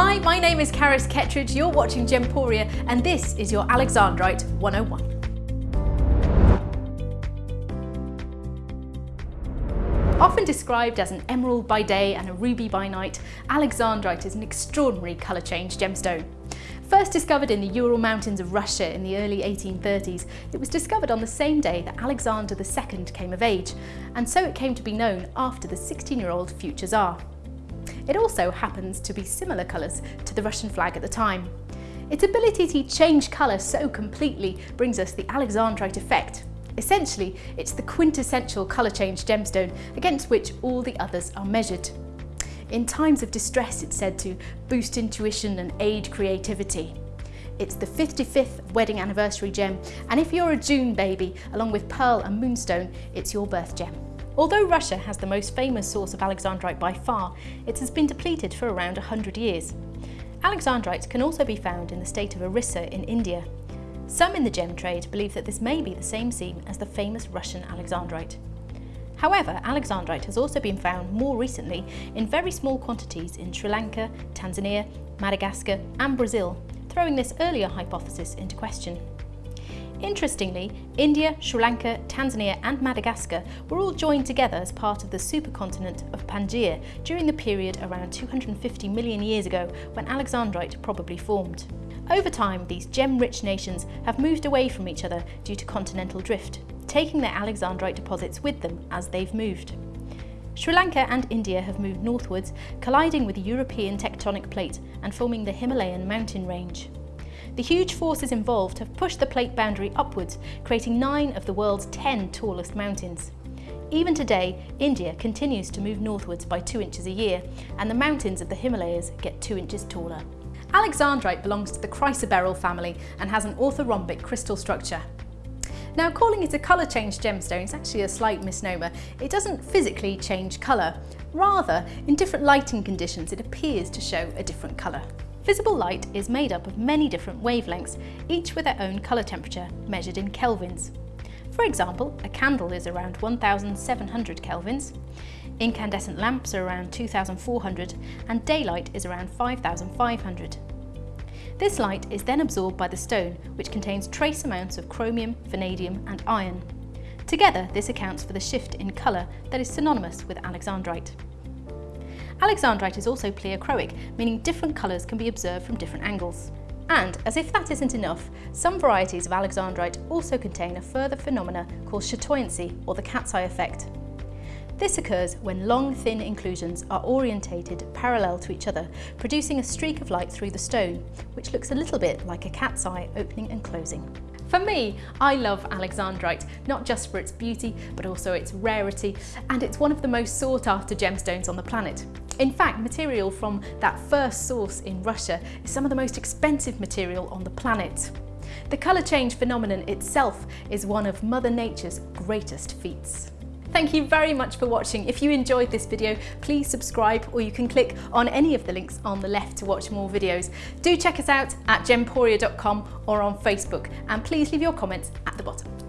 Hi, my name is Karis Kettridge, you're watching Gemporia and this is your Alexandrite 101. Often described as an emerald by day and a ruby by night, Alexandrite is an extraordinary colour change gemstone. First discovered in the Ural Mountains of Russia in the early 1830s, it was discovered on the same day that Alexander II came of age, and so it came to be known after the 16-year-old future Tsar. It also happens to be similar colours to the Russian flag at the time. Its ability to change colour so completely brings us the Alexandrite effect, Essentially, it's the quintessential colour change gemstone against which all the others are measured. In times of distress, it's said to boost intuition and aid creativity. It's the 55th wedding anniversary gem, and if you're a June baby, along with Pearl and Moonstone, it's your birth gem. Although Russia has the most famous source of Alexandrite by far, it has been depleted for around 100 years. Alexandrite can also be found in the state of Orissa in India, some in the gem trade believe that this may be the same seam as the famous Russian alexandrite. However, alexandrite has also been found more recently in very small quantities in Sri Lanka, Tanzania, Madagascar and Brazil, throwing this earlier hypothesis into question. Interestingly, India, Sri Lanka, Tanzania and Madagascar were all joined together as part of the supercontinent of Pangaea during the period around 250 million years ago when Alexandrite probably formed. Over time, these gem-rich nations have moved away from each other due to continental drift, taking their Alexandrite deposits with them as they've moved. Sri Lanka and India have moved northwards, colliding with the European tectonic plate and forming the Himalayan mountain range. The huge forces involved have pushed the plate boundary upwards, creating nine of the world's 10 tallest mountains. Even today, India continues to move northwards by two inches a year, and the mountains of the Himalayas get two inches taller. Alexandrite belongs to the chrysoberyl family and has an orthorhombic crystal structure. Now calling it a colour change gemstone is actually a slight misnomer. It doesn't physically change colour. Rather, in different lighting conditions it appears to show a different colour. Visible light is made up of many different wavelengths, each with their own colour temperature, measured in kelvins. For example, a candle is around 1700 kelvins, incandescent lamps are around 2400 and daylight is around 5500. This light is then absorbed by the stone, which contains trace amounts of chromium, vanadium and iron. Together, this accounts for the shift in colour that is synonymous with alexandrite. Alexandrite is also pleochroic, meaning different colours can be observed from different angles. And, as if that isn't enough, some varieties of alexandrite also contain a further phenomena called chatoyancy, or the cat's eye effect. This occurs when long, thin inclusions are orientated parallel to each other, producing a streak of light through the stone, which looks a little bit like a cat's eye opening and closing. For me, I love alexandrite, not just for its beauty, but also its rarity, and it's one of the most sought after gemstones on the planet. In fact, material from that first source in Russia is some of the most expensive material on the planet. The colour change phenomenon itself is one of Mother Nature's greatest feats. Thank you very much for watching. If you enjoyed this video, please subscribe or you can click on any of the links on the left to watch more videos. Do check us out at gemporia.com or on Facebook and please leave your comments at the bottom.